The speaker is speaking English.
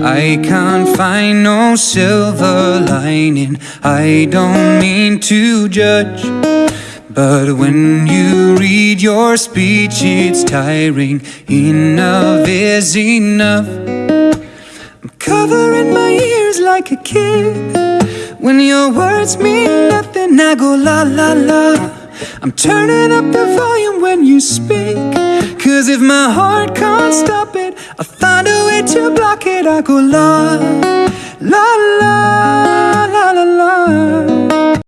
I can't find no silver lining. I don't mean to judge. But when you read your speech, it's tiring. Enough is enough. I'm covering my ears like a kid. When your words mean nothing, I go la la la. I'm turning up the volume when you speak. Cause if my heart can't stop it, I'll block it. I go la la